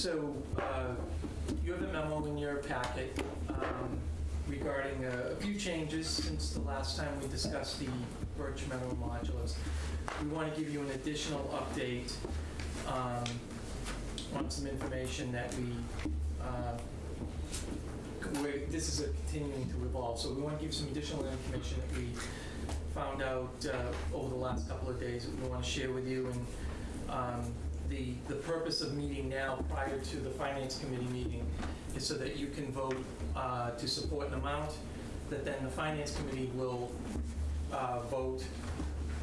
So, uh, you have a memo in your packet um, regarding a few changes since the last time we discussed the Birch Meadow modulars. We want to give you an additional update um, on some information that we, uh, this is a continuing to evolve, so we want to give some additional information that we found out uh, over the last couple of days that we want to share with you. And um, the, the purpose of meeting now prior to the Finance Committee meeting is so that you can vote uh, to support an amount that then the Finance Committee will uh, vote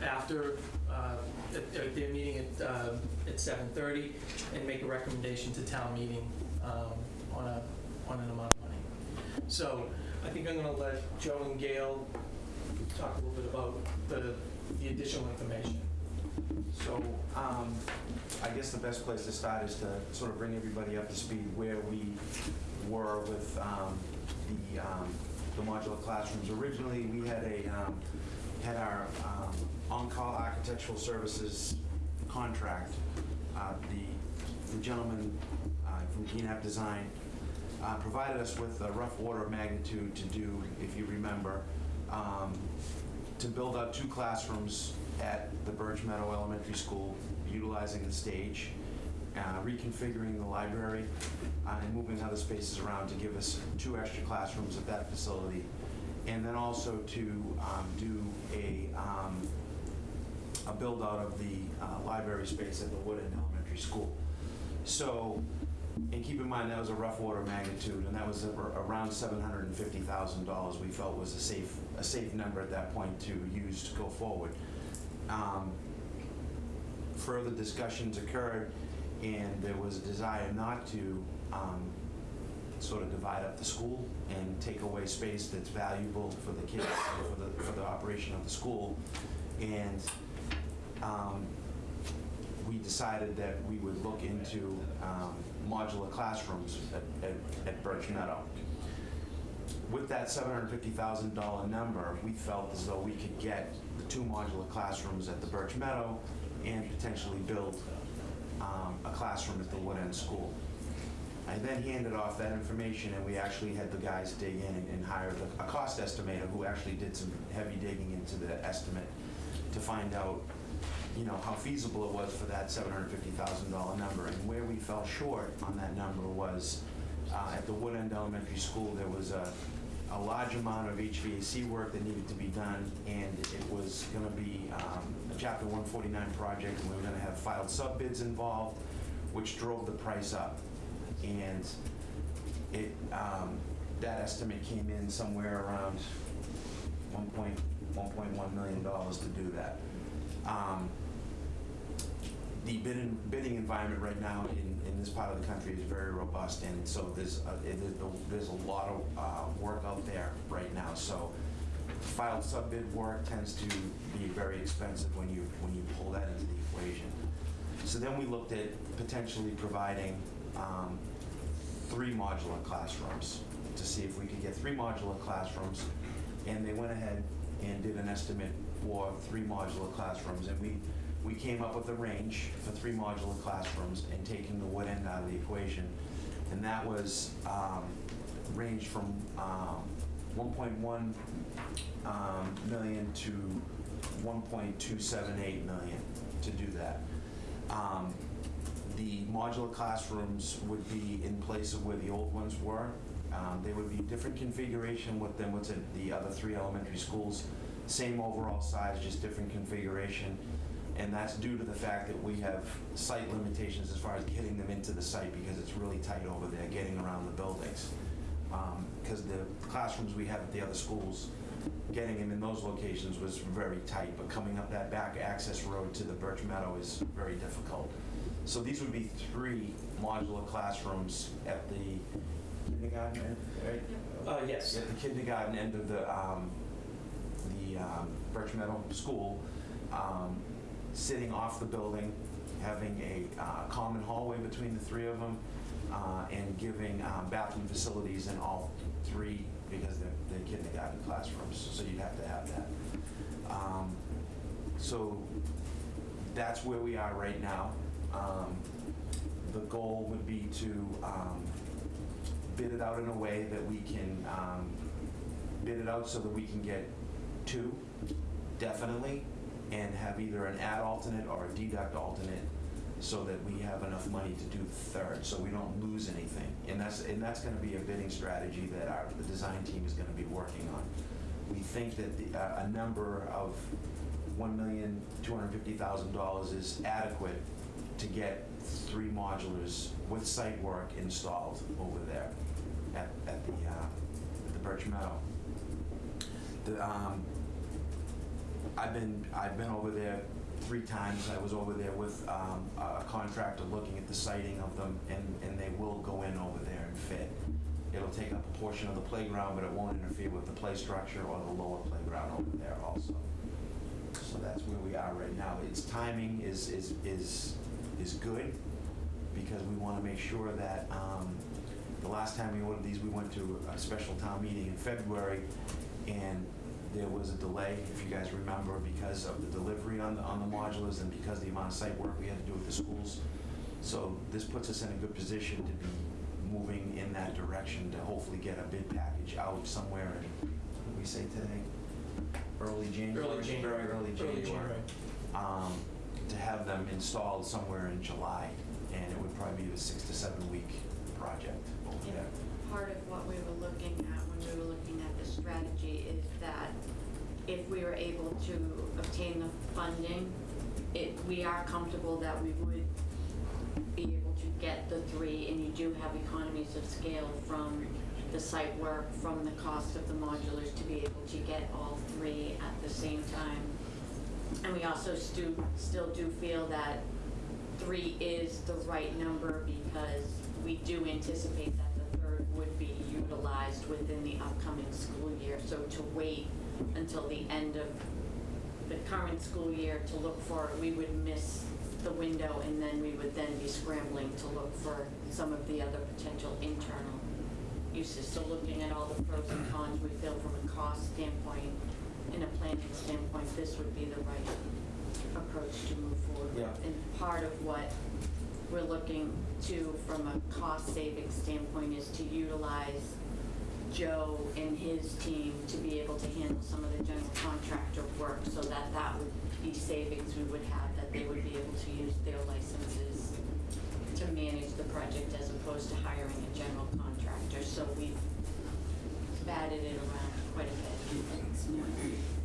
after, uh, at their meeting at, uh, at 7:30 and make a recommendation to town meeting um, on a, on an amount of money. So I think I'm going to let Joe and Gail talk a little bit about the, the additional information. So, um, I guess the best place to start is to sort of bring everybody up to speed where we were with, um, the, um, the modular classrooms. Originally, we had a, um, had our, um, on-call architectural services contract. Uh, the, the gentleman, uh, from Keenap Design, uh, provided us with a rough order of magnitude to do, if you remember, um, to build out two classrooms at the Birch Meadow Elementary School, utilizing the stage, uh, reconfiguring the library, uh, and moving other spaces around to give us two extra classrooms at that facility. And then also to um, do a, um, a build-out of the uh, library space at the Wood End Elementary School. So, and keep in mind, that was a rough of magnitude, and that was around seven hundred and fifty thousand dollars we felt was a safe, a safe number at that point to use to go forward. Um, Further discussions occurred, and there was a desire not to um, sort of divide up the school and take away space that's valuable for the kids, for the, for the operation of the school. And um, we decided that we would look into um, modular classrooms at, at, at Birch Meadow. With that $750,000 number, we felt as though we could get the two modular classrooms at the Birch Meadow and potentially build um, a classroom at the Wood End School. I then handed off that information, and we actually had the guys dig in and- and hired a- a cost estimator who actually did some heavy digging into the estimate to find out, you know, how feasible it was for that $750,000 number. And where we fell short on that number was, uh, at the Wood End Elementary School, there was a, a large amount of HVAC work that needed to be done, and it was gonna be um, a Chapter 149 project, and we were gonna have filed sub-bids involved, which drove the price up. And it, um, that estimate came in somewhere around 1 1.1 million dollars to do that. Um, The bidding, bidding environment right now in, in this part of the country is very robust, and so there's, a- it there's a lot of uh, work out there right now, so filed sub-bid work tends to be very expensive when you, when you pull that into the equation. So then we looked at potentially providing um, three modular classrooms to see if we could get three modular classrooms. And they went ahead and did an estimate for three modular classrooms. And we, we came up with a range for three modular classrooms and taking the wood end out of the equation. And that was, um, ranged from um, 1.1 um, million to 1.278 million to do that. Um, The modular classrooms would be in place of where the old ones were. Um, They would be different configuration with them at the other three elementary schools. Same overall size, just different configuration. And that's due to the fact that we have site limitations as far as getting them into the site because it's really tight over there, getting around the buildings. Because the classrooms we have at the other schools, getting them in those locations was very tight, but coming up that back access road to the Birch Meadow is very difficult. So these would be three modular classrooms at the kindergarten, end, right? Uh, yes. At the kindergarten end of the, um, the um, Birch Meadow School, um, sitting off the building, having a uh, common hallway between the three of them, uh, and giving um, bathroom facilities in all three because they're they're kindergarten classrooms, so you'd have to have that. Um, So that's where we are right now. Um, The goal would be to um, bid it out in a way that we can um, bid it out so that we can get two, definitely, and have either an add alternate or a deduct alternate so that we have enough money to do the third, so we don't lose anything. And that's, and that's gonna be a bidding strategy that our, the design team is gonna be working on. We think that the, uh, a number of one million, two hundred fifty thousand dollars is adequate to get three modulars with site work installed over there at, at the, uh, at the Birch Meadow. The, um, I've been, I've been over there three times. I was over there with um, a contractor looking at the siting of them, and, and they will go in over there and fit. It'll take up a portion of the playground, but it won't interfere with the play structure or the lower playground over there also. So that's where we are right now. Its timing is, is, is, is good, because we want to make sure that, um, the last time we ordered these, we went to a special town meeting in February, and there was a delay, if you guys remember, because of the delivery on the, on the modulars and because the amount of site work we had to do with the schools. So this puts us in a good position to be moving in that direction to hopefully get a bid package out somewhere in, what we say today? Early January? Early January. Very early January. January. Um, to have them installed somewhere in July, and it would probably be a six to seven week project over Yeah. there. Part of what we were looking were looking at the strategy is that if we were able to obtain the funding, it, we are comfortable that we would be able to get the three, and you do have economies of scale from the site work, from the cost of the modulars to be able to get all three at the same time. And we also stu, still do feel that three is the right number because we do anticipate that utilized within the upcoming school year. So to wait until the end of the current school year to look for it, we would miss the window and then we would then be scrambling to look for some of the other potential internal uses. So looking at all the pros and cons, we feel from a cost standpoint and a planning standpoint, this would be the right approach to move forward. Yeah. And part of what we're looking to, from a cost saving standpoint, is to utilize Joe and his team to be able to handle some of the general contractor work so that that would be savings we would have, that they would be able to use their licenses to manage the project as opposed to hiring a general contractor. So we've batted it around quite a bit.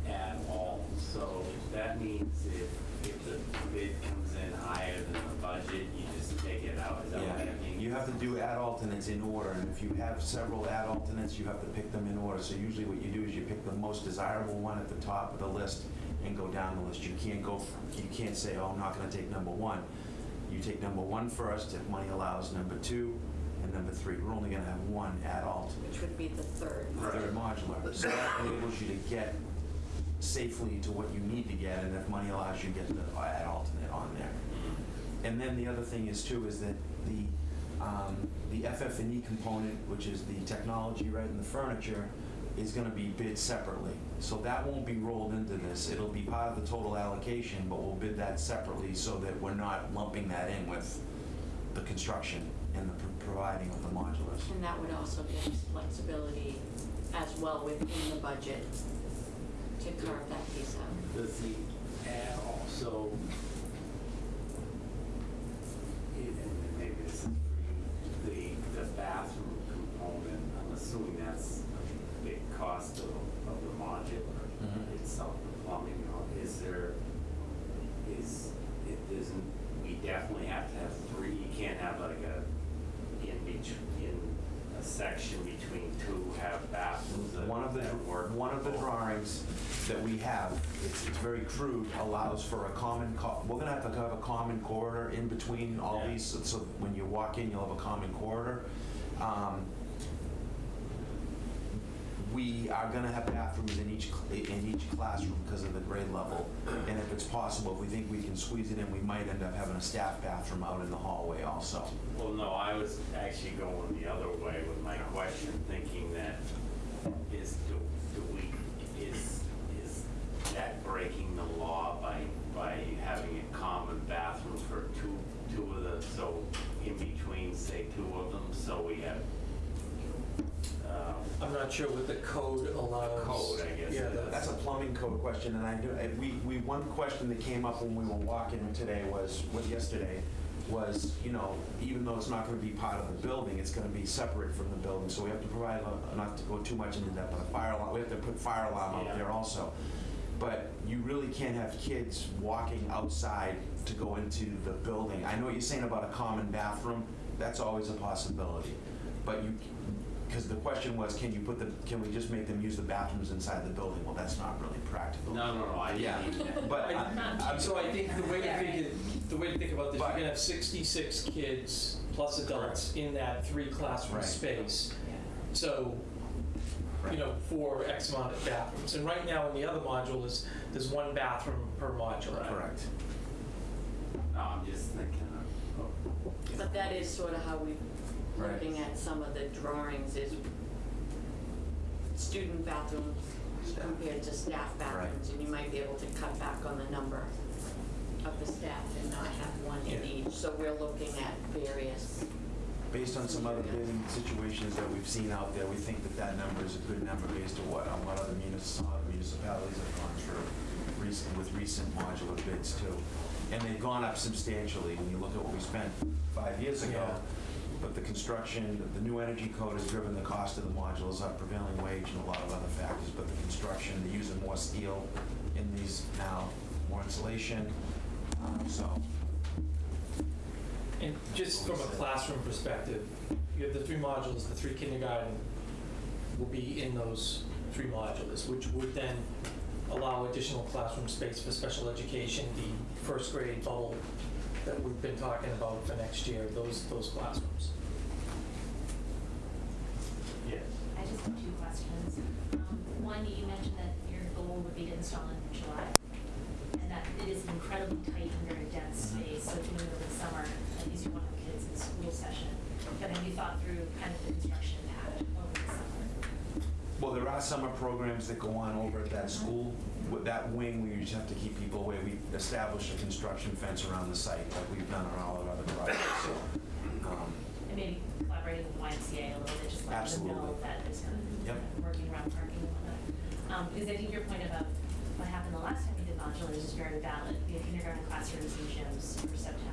at all. So that means if, if the bid comes in higher than the budget, you just take it out. Is that what Yeah, that you have to do add alternates in order, and if you have several add alternates, you have to pick them in order. So usually what you do is you pick the most desirable one at the top of the list and go down the list. You can't go, you can't say, oh, I'm not gonna take number one. You take number one first, if money allows, number two, and number three. We're only gonna have one add alt, which would be the third. third modular. So that enables you to get safely to what you need to get, and if money allows, you to get the add alternate on there. And then the other thing is too, is that the, um, the FF&E component, which is the technology, right, and the furniture, is gonna be bid separately. So that won't be rolled into this. It'll be part of the total allocation, but we'll bid that separately so that we're not lumping that in with the construction and the pro- providing of the modulars. And that would also give us flexibility as well within the budget to carve that piece out. Does the add also, and maybe this is for you, the, the bathroom component, I'm assuming that's a big cost of, of the modular Mhm. itself, the plumbing, you know, is there, is, it isn't, we definitely have to have three, you can't have like a, in between, in a section between two, have bathrooms that One of the, that work. one of the both. drawings that we have, it's, it's very crude, allows for a common, co- we're gonna have to have a common corridor in between all Yeah. these, so- so when you walk in, you'll have a common corridor. Um, We are gonna have bathrooms in each, cl- in each classroom because of the grade level. And if it's possible, if we think we can squeeze it in, we might end up having a staff bathroom out in the hallway also. Well, no, I was actually going the other way with my question, thinking that is, do, do we, is, breaking the law by, by having a common bathroom for two, two of the, so in between, say, two of them, so we have, um, I'm not sure what the code allows. code, I guess. Yeah, That's a plumbing code question, and I do, we, we, one question that came up when we were walking today was, was yesterday, was, you know, even though it's not gonna be part of the building, it's gonna be separate from the building, so we have to provide, a- not to go too much into that, but a fire alarm, we have to put fire alarm out there also. But you really can't have kids walking outside to go into the building. I know what you're saying about a common bathroom, that's always a possibility. But you, because the question was, can you put the, can we just make them use the bathrooms inside the building? Well, that's not really practical. No, no, no, I Yeah, didn't mean that. but I- I- I'm So I think the way to think, it- the way to think about this, you're gonna have 66 kids plus adults in that three classroom Right. space. So, you know, for X amount of bathrooms. And right now in the other module is, there's one bathroom per module. Correct. No, I'm just thinking of, of- But that is sort of how we, Right. looking at some of the drawings is student bathrooms Staff. compared to staff bathrooms. And you might be able to cut back on the number of the staff and not have one in Yeah. each. So we're looking at various, Based on some other bidding situations that we've seen out there, we think that that number is a good number based on what, on what other munis- other municipalities have gone through recent, with recent modular bids too. And they've gone up substantially when you look at what we spent five years ago. Yeah. But the construction, the new energy code has driven the cost of the modules up, prevailing wage and a lot of other factors. But the construction, they're using more steel in these now, more insulation, um, so. And just from a classroom perspective, you have the three modules, the three kindergarten will be in those three modules, which would then allow additional classroom space for special education, the first grade bubble that we've been talking about for next year, those, those classrooms. yes. I just have two questions. Um, One, you mentioned that your goal would be to install in July, and that it is an incredibly tight and very dense Mhm. space, so doing it over the summer, at least you want the kids in school session. But have you thought through kind of the construction path over the summer? Well, there are summer programs that go on over at that school. With that wing, we just have to keep people away. We established a construction fence around the site, like we've done on all our other projects. Um, And maybe collaborating with YMCA a little bit, just letting them know Absolutely. that there's kind of Yep. working around parking and whatnot. Um, Because I think your point about what happened the last time we did modulars is very valid. We had kindergarten classrooms and gyms for September,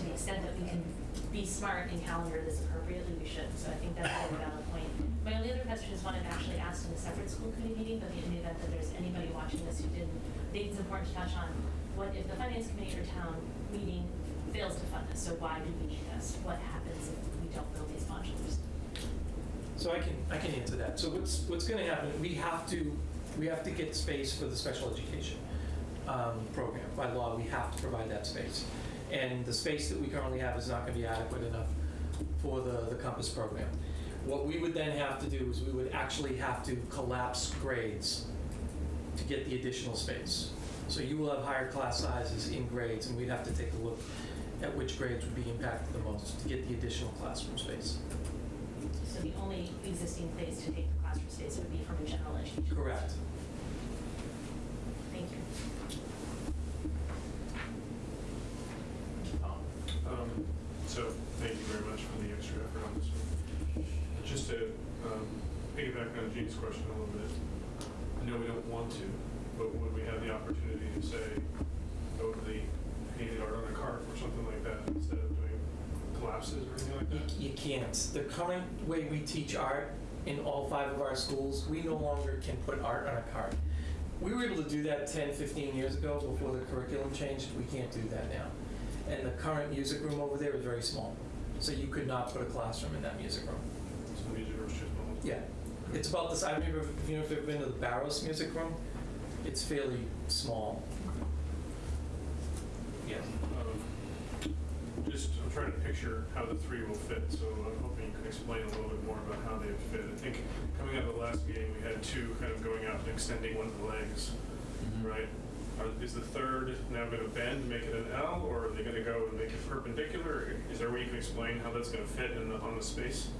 to the extent that we can be smart and calendar this appropriately, we should. So I think that's a valid point. My only other question is one I've actually asked in a separate school committee meeting, but in the event that there's anybody watching this who didn't, I think it's important to touch on, what if the finance committee or town meeting fails to fund this? So why do we need this? What happens if we don't build these modules? So I can, I can answer that. So what's, what's gonna happen, we have to, we have to get space for the special education um, program. By law, we have to provide that space. And the space that we currently have is not gonna be adequate enough for the, the Compass program. What we would then have to do is we would actually have to collapse grades to get the additional space. So you will have higher class sizes in grades, and we'd have to take a look at which grades would be impacted the most to get the additional classroom space. So the only existing place to take the classroom space would be from a general education. Correct. Thank you. Um, Um, So, thank you very much for the extra effort on this one. Just to um, piggyback on Gene's question a little bit, I know we don't want to, but would we have the opportunity to say, go to the painted art on a cart or something like that instead of doing collapses or anything like You, that? you can't. The current way we teach art in all five of our schools, we no longer can put art on a card. We were able to do that 10, 15 years ago before the curriculum changed. We can't do that now. And the current music room over there is very small. So you could not put a classroom in that music room. So music room's just normal. Yeah. It's about this, I remember, if you know, if you've been to the Barrows Music Room, it's fairly small. Yeah. I'm trying to picture how the three will fit, so I'm hoping you can explain a little bit more about how they fit. I think coming out of the last meeting, we had two kind of going out and extending one of the legs, right? Are- Is the third now going to bend, make it an L, or are they going to go and make it perpendicular? Is there a way you can explain how that's going to fit in the, on the space?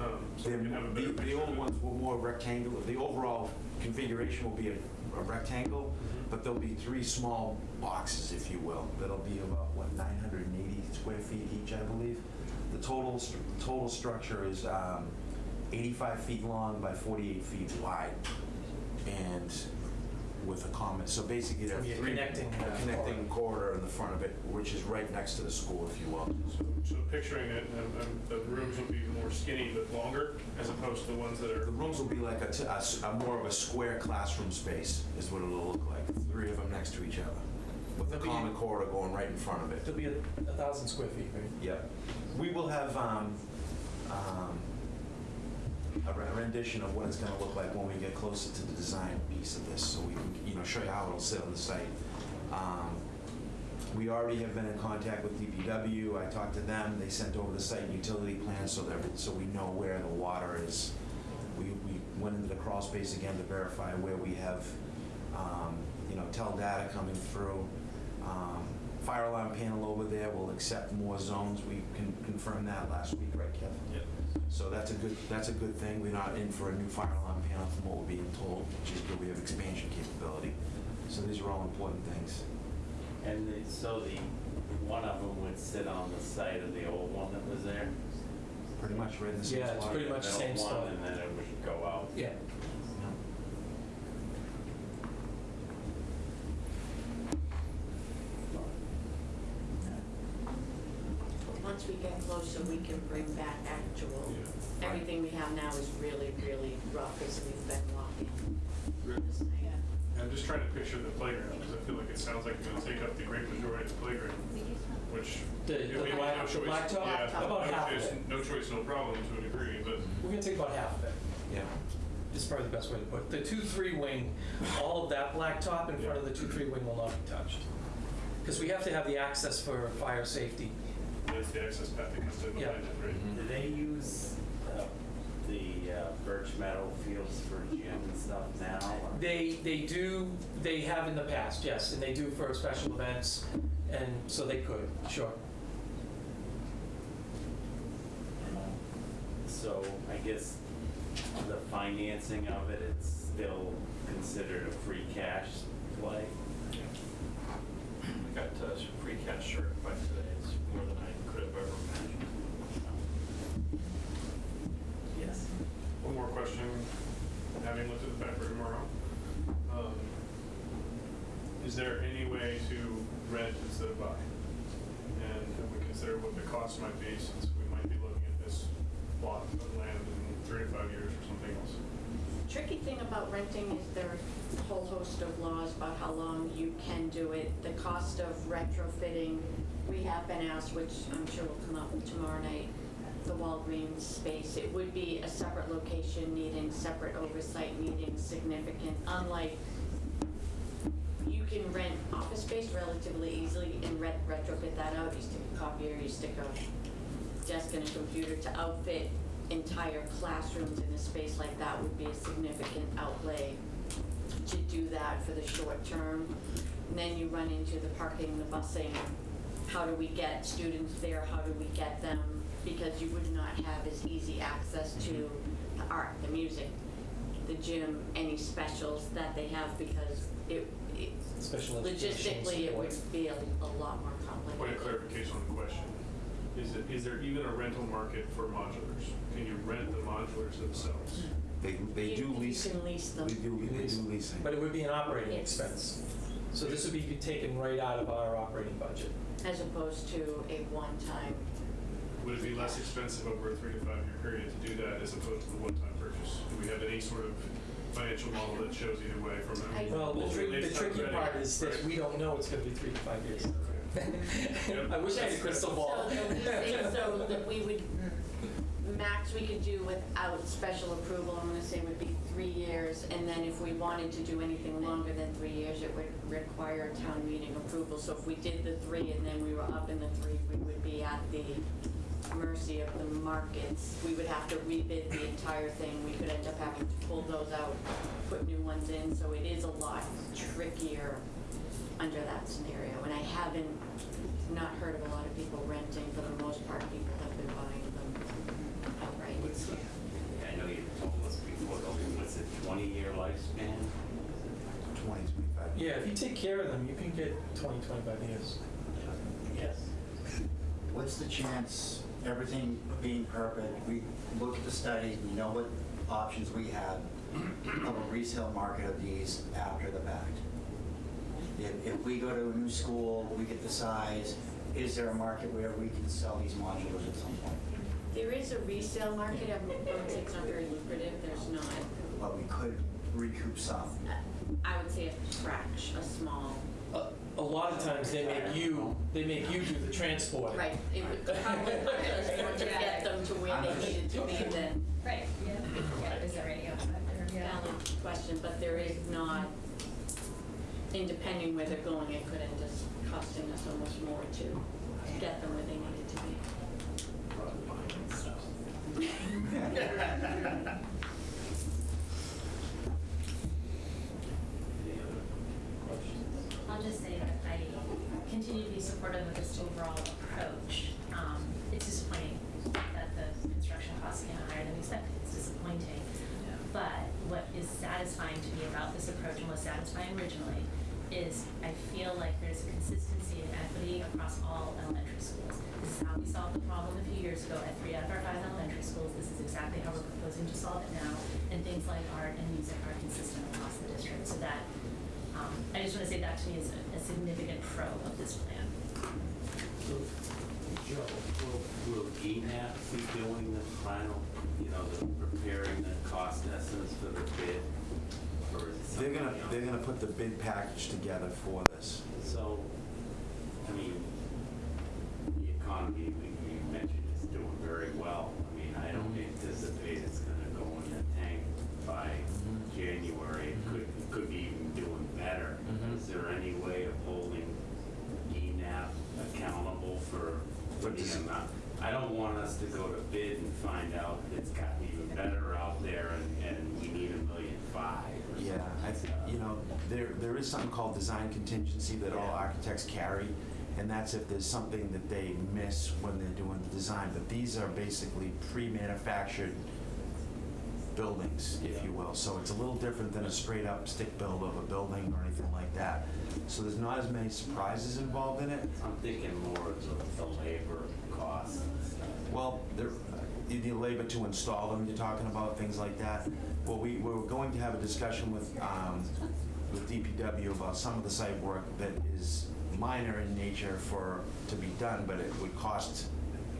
Um, So The, can have a the- better the old ones were more rectangular, the overall configuration will be a a rectangle. But there'll be three small boxes, if you will, that'll be about, what, 980 square feet each, I believe? The total, total structure is um, 85 feet long by 48 feet wide, and with a common, so basically there are So you're three. connecting, a uh, Connecting corridor in the front of it, which is right next to the school, if you will. So- So picturing it, um, um, the rooms will be more skinny but longer, as opposed to the ones that are The are, rooms will be like a, t- a s- a more of a square classroom space, is what it'll look like, three of them next to each other, with a There'll be- common corridor going right in front of it. There'll be a a thousand square feet, right? Yep. We will have um, um, a re- rendition of what it's going to look like when we get closer to the design piece of this, so we can, you know, show you how it'll sit on the site. Um, We already have been in contact with DPW. I talked to them. They sent over the site and utility plan so that, so we know where the water is. We, we went into the crawl space again to verify where we have, um, you know, tel data coming through. Um, Fire alarm panel over there will accept more zones. We can confirm that last week, right, Kevin? Yep. So that's a good, that's a good thing. We're not in for a new fire alarm panel from what we're being told, which is good. We have expansion capability. So these are all important things. And the- so the, one of them would sit on the site of the old one that was there? Pretty much right in the same Yeah, it's spot. pretty much the same spot. And then it would go out. Yeah. Yeah. Once we get closer, we can bring back actual, Yeah. everything we have now is really, really rough as we've been walking. this night. I'm just trying to picture the playground, because I feel like it sounds like you're gonna take up the great majority of the playground, which. The- I the mean, black- no the choice. blacktop? Yeah, About no half of it. No choice, no problem to a degree, but We're gonna take about half of it. Yeah. is probably the best way to put it. The two-three wing, all of that blacktop in front of the two-three wing will not be touched. Because we have to have the access for fire safety. That's the access path that comes in Yeah. behind it, right? Do they use uh, the uh, Birch Meadow fields for gym and stuff now? or- They, they do, they have in the past, yes, and they do for special events, and so they could, sure. So I guess the financing of it, it's still considered a free cash play? We got uh, some free cash certified today. It's more than I could have ever imagined. Yes. One more question, having looked at the paper tomorrow. Um, Is there any way to rent instead of buy? And have we considered what the cost might be since we might be looking at this plot of land in three to five years or something else? Tricky thing about renting is there are a whole host of laws about how long you can do it. The cost of retrofitting, we have been asked, which I'm sure will come up tomorrow night, the Walgreens space. It would be a separate location needing separate oversight, needing significant, unlike you can rent office space relatively easily and ret- retrofit that out. You stick a copier, you stick a desk and a computer to outfit entire classrooms in a space like that would be a significant outlay to do that for the short term. And then you run into the parking, the busing. How do we get students there? How do we get them? Because you would not have as easy access to the art, the music, the gym, any specials that they have because it, it Special logistically, it would be a, a lot more complicated. Point of clarification on the question. Is it, is there even a rental market for modulars? Can you rent the modulars themselves? They, they You- do you lease, can lease them. we do, we do leasing. But it would be an operating Yes. expense. So this would be taken right out of our operating budget. as opposed to a one-time. Would it be less expensive over a three to five year period to do that as opposed to the one-time purchase? Do we have any sort of financial model that shows either way from I- a? Well, the trick, the tricky ready, part is that right? we don't know it's gonna be three to five years. Yep. I wish I had a crystal ball. So the leasing, so that we would, max we could do without special approval, I'm gonna say would be three years. And then if we wanted to do anything longer than three years, it would require town meeting approval. So if we did the three and then we were up in the three, we would be at the mercy of the markets. We would have to rebid the entire thing. We could end up having to pull those out, put new ones in. So it is a lot trickier under that scenario. And I haven't not heard of a lot of people renting. For the most part, people have been buying them outright. What's the, I know you told us before, though, what's it, 20-year lifespan? 20, 25. Yeah, if you take care of them, you can get 20, 25 years. Yes. What's the chance everything being perfect, we look at the studies, we know what options we have of a resale market of these after the fact. If, if we go to a new school, we get the size, is there a market where we can sell these modulars at some point? There is a resale market, I would it's not very lucrative, there's not. But we could recoup some. Uh, I would say a fraction, a small, A a lot of times, they make you, they make you do the transport. right, it would probably cost us to get them to where they needed to be than Right, yeah, yeah, there's a radio out there, yeah. valid question, but there is not, and depending where they're going, it could end up costing us almost more to get them where they needed to be. Any other questions? I'll just say that I continue to be supportive of this overall approach. Um, It's disappointing that the construction costs came higher than we expected. It's disappointing. But what is satisfying to me about this approach and was satisfying originally is I feel like there's a consistency and equity across all elementary schools. This is how we solved the problem a few years ago at three out of our five elementary schools. This is exactly how we're proposing to solve it now. And things like art and music are consistent across the district. So that, um, I just want to say that to me is a a significant pro of this plan. Joe, will, will GNAP be doing the final, you know, the preparing the cost estimates for the bid? Or is it They're gonna, else? they're gonna put the bid package together for this. So, I mean, the economy, we we mentioned, is doing very well. I mean, I don't anticipate it's gonna go in the tank by January. It could, it could be even doing better. Mhm. Is there any way of holding ENAP accountable for, for the this- amount? I don't want us to go to bid and find out it's gotten even better out there and, and we need a million five or something. Yeah, I, th- you know, there, there is something called design contingency that all architects carry, and that's if there's something that they miss when they're doing the design, but these are basically pre-manufactured buildings, if you will, so it's a little different than a straight-up stick build of a building or anything like that. So there's not as many surprises involved in it. I'm thinking more of the- labor stuff. Well, there, the the labor to install them, you're talking about, things like that. Well, we, we're going to have a discussion with, um, with DPW about some of the site work that is minor in nature for, to be done, but it would cost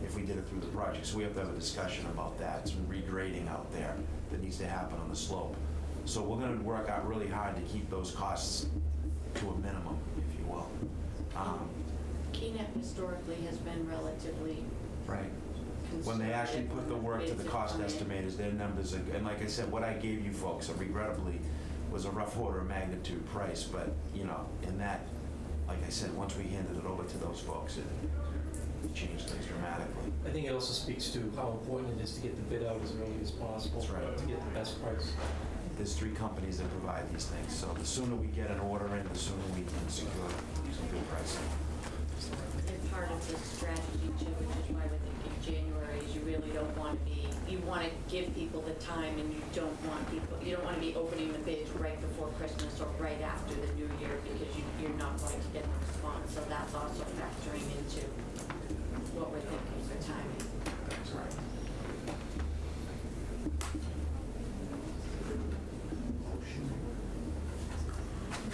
if we did it through the project. So we have to have a discussion about that, some regrading out there that needs to happen on the slope. So we're gonna work out really hard to keep those costs to a minimum, if you will. Um, Keenan historically has been relatively Right. When they actually put the work to the cost have come in. estimators, their numbers are, and like I said, what I gave you folks are regrettably was a rough order of magnitude price, but, you know, in that, like I said, once we handed it over to those folks, it changed things dramatically. I think it also speaks to how important it is to get the bid out as early as possible. That's right. To get the best price. There's three companies that provide these things, so the sooner we get an order in, the sooner we can secure some good pricing. And part of the strategy too, which is why we think thinking January, is you really don't want to be, you want to give people the time and you don't want people, you don't want to be opening the bids right before Christmas or right after the new year because you, you're not going to get the response. So that's also factoring into what we're thinking for timing. That's right.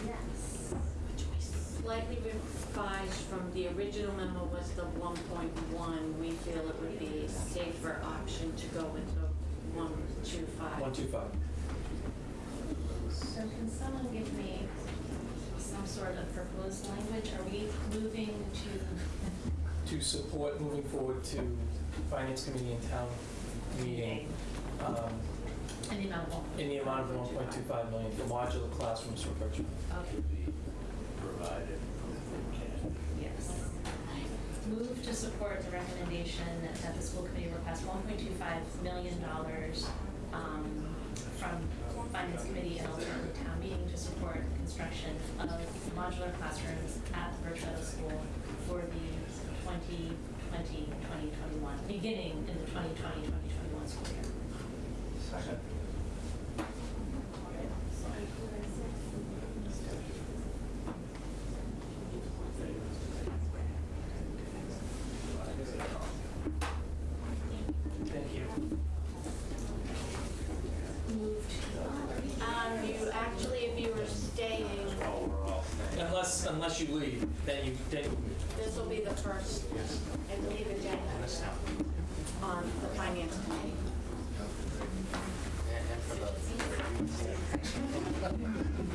Yes. Slightly revised from the original memo was the one point one. We feel it would be a safer option to go with the one two five. One, two, five. So can someone give me some sort of proposed language? Are we moving to? To support moving forward to Finance Committee and Town Meeting, um, In the amount of one? in the amount of one point two five million for modular classrooms for Birch Meadow. Okay, To be provided from free cash. yes. Move to support the recommendation that the school committee request one point two five million dollars um, from finance committee and ultimately town meeting to support the construction of modular classrooms at the Birchmeadow School for the 2020-2021, beginning in the 2020-2021 school year. Second. believe, then you, then you This will be the first, I